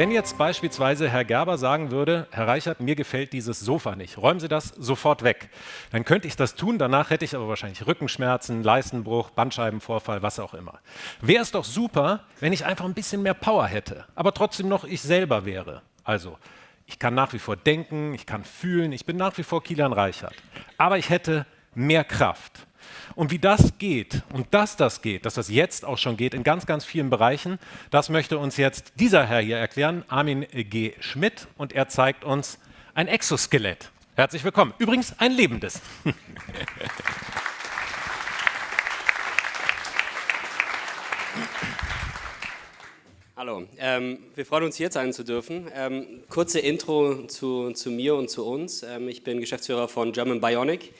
Wenn jetzt beispielsweise Herr Gerber sagen würde, Herr Reichert, mir gefällt dieses Sofa nicht, räumen Sie das sofort weg, dann könnte ich das tun, danach hätte ich aber wahrscheinlich Rückenschmerzen, Leistenbruch, Bandscheibenvorfall, was auch immer. Wäre es doch super, wenn ich einfach ein bisschen mehr Power hätte, aber trotzdem noch ich selber wäre. Also, ich kann nach wie vor denken, ich kann fühlen, ich bin nach wie vor Kilian Reichert, aber ich hätte mehr Kraft. Und wie das geht und dass das geht, dass das jetzt auch schon geht in ganz, ganz vielen Bereichen, das möchte uns jetzt dieser Herr hier erklären, Armin G. Schmidt, und er zeigt uns ein Exoskelett. Herzlich willkommen. Übrigens ein lebendes. Hallo, ähm, wir freuen uns hier sein zu dürfen. Ähm, kurze Intro zu, zu, mir und zu uns. Ähm, ich bin Geschäftsführer von German Bionic.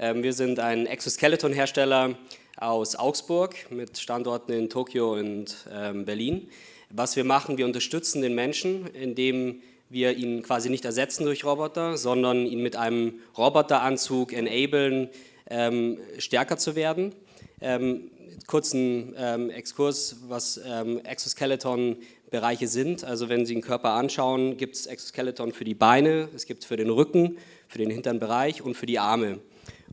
Ähm, wir sind ein Exoskeleton-Hersteller aus Augsburg mit Standorten in Tokio und ähm, Berlin. Was wir machen, wir unterstützen den Menschen, indem wir ihn quasi nicht ersetzen durch Roboter, sondern ihn mit einem Roboteranzug enablen, ähm, stärker zu werden. Ähm, kurzen ähm, Exkurs, was ähm, Exoskeleton-Bereiche sind. Also wenn Sie den Körper anschauen, gibt es Exoskeleton für die Beine, es gibt für den Rücken, für den hinteren Bereich und für die Arme.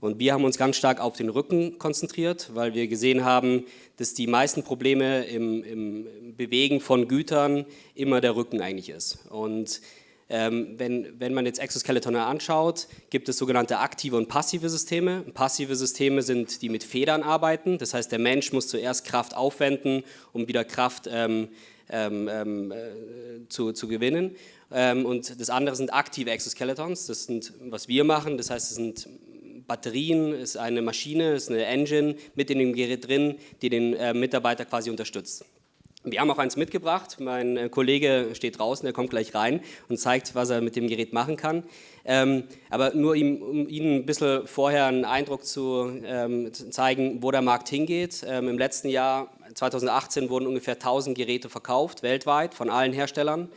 Und wir haben uns ganz stark auf den Rücken konzentriert, weil wir gesehen haben, dass die meisten Probleme im, im Bewegen von Gütern immer der Rücken eigentlich ist. Und ähm, wenn, wenn man jetzt Exoskeleton anschaut, gibt es sogenannte aktive und passive Systeme. Passive Systeme sind, die mit Federn arbeiten. Das heißt, der Mensch muss zuerst Kraft aufwenden, um wieder Kraft ähm, ähm, ähm äh, zu, zu gewinnen. Ähm, und das andere sind aktive Exoskeletons. Das sind, was wir machen. Das heißt, es sind Batterien, ist eine Maschine, ist eine Engine mit in dem Gerät drin, die den äh, Mitarbeiter quasi unterstützt. Wir haben auch eins mitgebracht. Mein äh, Kollege steht draußen, der kommt gleich rein und zeigt, was er mit dem Gerät machen kann. Ähm, aber nur ihm, um Ihnen ein bisschen vorher einen Eindruck zu, ähm, zeigen, wo der Markt hingeht. Ähm, Im letzten Jahr, 2018, wurden ungefähr 1000 Geräte verkauft, weltweit, von allen Herstellern.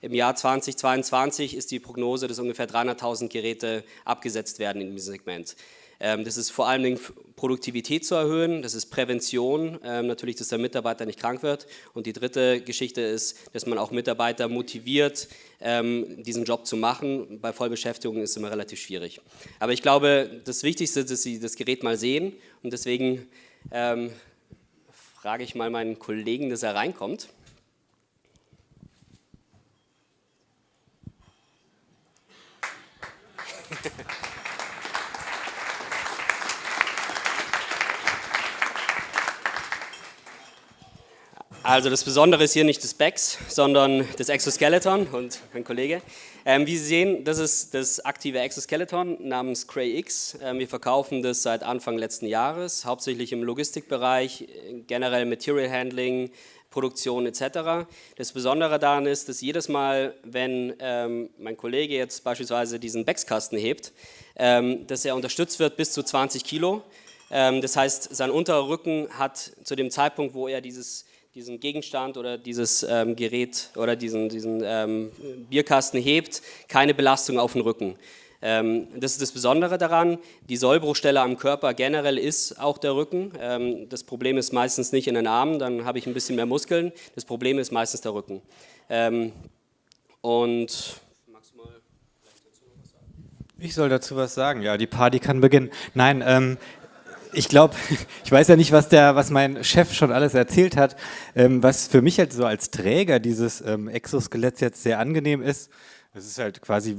Im Jahr 2022 ist die Prognose, dass ungefähr 300.000 Geräte abgesetzt werden in diesem Segment. Ähm, das ist vor allen Dingen Produktivität zu erhöhen, das ist Prävention, ähm, natürlich, dass der Mitarbeiter nicht krank wird. Und die dritte Geschichte ist, dass man auch Mitarbeiter motiviert, ähm, diesen Job zu machen. Bei Vollbeschäftigung ist es immer relativ schwierig. Aber ich glaube, das Wichtigste ist, dass Sie das Gerät mal sehen. Und deswegen ähm, frage ich mal meinen Kollegen, dass er reinkommt. Also das Besondere ist hier nicht das BEX, sondern das Exoskeleton und mein Kollege. Ähm, wie Sie sehen, das ist das aktive Exoskeleton namens Cray X. Ähm, wir verkaufen das seit Anfang letzten Jahres, hauptsächlich im Logistikbereich, generell Material Handling, Produktion etc. Das Besondere daran ist, dass jedes Mal, wenn ähm, mein Kollege jetzt beispielsweise diesen BEX-Kasten hebt, ähm, dass er unterstützt wird bis zu 20 Kilo. Ähm, das heißt, sein unterer Rücken hat zu dem Zeitpunkt, wo er dieses diesen Gegenstand oder dieses ähm, Gerät oder diesen, diesen ähm, Bierkasten hebt, keine Belastung auf den Rücken. Ähm, das ist das Besondere daran. Die Sollbruchstelle am Körper generell ist auch der Rücken. Ähm, das Problem ist meistens nicht in den Armen, dann habe ich ein bisschen mehr Muskeln. Das Problem ist meistens der Rücken. Ähm, und ich soll dazu was sagen. Ja, die Party kann beginnen. Nein, ähm, ich glaube, ich weiß ja nicht, was, der, was mein Chef schon alles erzählt hat. Ähm, was für mich halt so als Träger dieses ähm, Exoskeletts jetzt sehr angenehm ist, es ist halt quasi,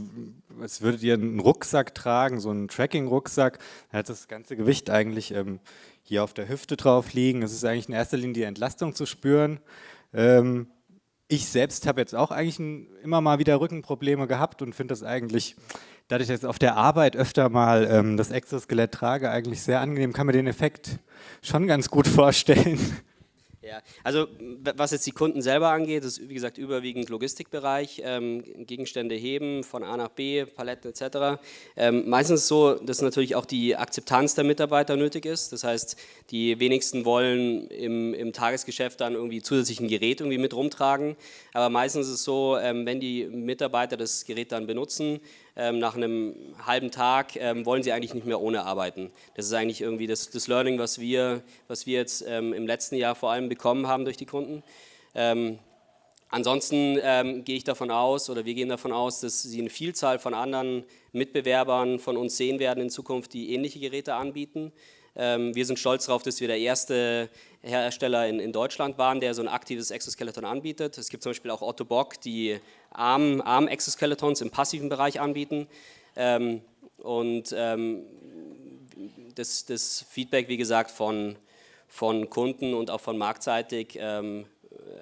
als würdet ihr einen Rucksack tragen, so einen Tracking-Rucksack. Da hat das ganze Gewicht eigentlich ähm, hier auf der Hüfte drauf liegen. Es ist eigentlich in erster Linie die Entlastung zu spüren. Ähm, ich selbst habe jetzt auch eigentlich ein, immer mal wieder Rückenprobleme gehabt und finde das eigentlich dadurch, dass ich auf der Arbeit öfter mal ähm, das Exoskelett trage, eigentlich sehr angenehm, kann mir den Effekt schon ganz gut vorstellen. Ja, also was jetzt die Kunden selber angeht, ist wie gesagt überwiegend Logistikbereich, ähm, Gegenstände heben von A nach B, Paletten etc. Ähm, meistens so, dass natürlich auch die Akzeptanz der Mitarbeiter nötig ist. Das heißt, die wenigsten wollen im, im Tagesgeschäft dann irgendwie zusätzlich ein Gerät irgendwie mit rumtragen. Aber meistens ist es so, ähm, wenn die Mitarbeiter das Gerät dann benutzen, nach einem halben Tag ähm, wollen sie eigentlich nicht mehr ohne arbeiten. Das ist eigentlich irgendwie das, das Learning, was wir, was wir jetzt ähm, im letzten Jahr vor allem bekommen haben durch die Kunden. Ähm, ansonsten ähm, gehe ich davon aus, oder wir gehen davon aus, dass Sie eine Vielzahl von anderen Mitbewerbern von uns sehen werden in Zukunft, die ähnliche Geräte anbieten. Ähm, wir sind stolz darauf, dass wir der erste Hersteller in, in, Deutschland waren, der so ein aktives Exoskeleton anbietet. Es gibt zum Beispiel auch Otto Bock, die Arm-Exoskeletons im passiven Bereich anbieten. Ähm, und ähm, das, das, Feedback, wie gesagt, von, von Kunden und auch von marktseitig ähm,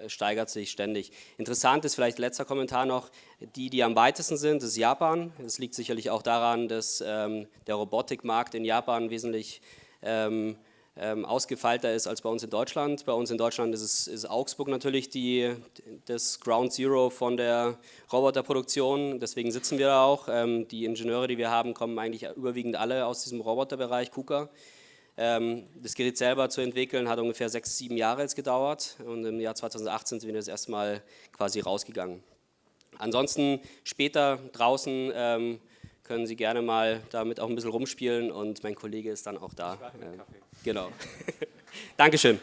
steigert sich ständig. Interessant ist vielleicht letzter Kommentar noch, die, die am weitesten sind, ist Japan. Das liegt sicherlich auch daran, dass ähm, der Robotikmarkt in Japan wesentlich ähm, ähm, ausgefeilter ist als bei uns in Deutschland. Bei uns in Deutschland ist, es, ist Augsburg natürlich die, das Ground Zero von der Roboterproduktion, deswegen sitzen wir da auch. Ähm, die Ingenieure, die wir haben, kommen eigentlich überwiegend alle aus diesem Roboterbereich, KUKA. Ähm, das Gerät selber zu entwickeln hat ungefähr sechs, sieben Jahre jetzt gedauert und im Jahr 2018 sind wir das erste Mal quasi rausgegangen. Ansonsten später draußen ähm, können Sie gerne mal damit auch ein bisschen rumspielen und mein Kollege ist dann auch da. Äh, genau. Dankeschön.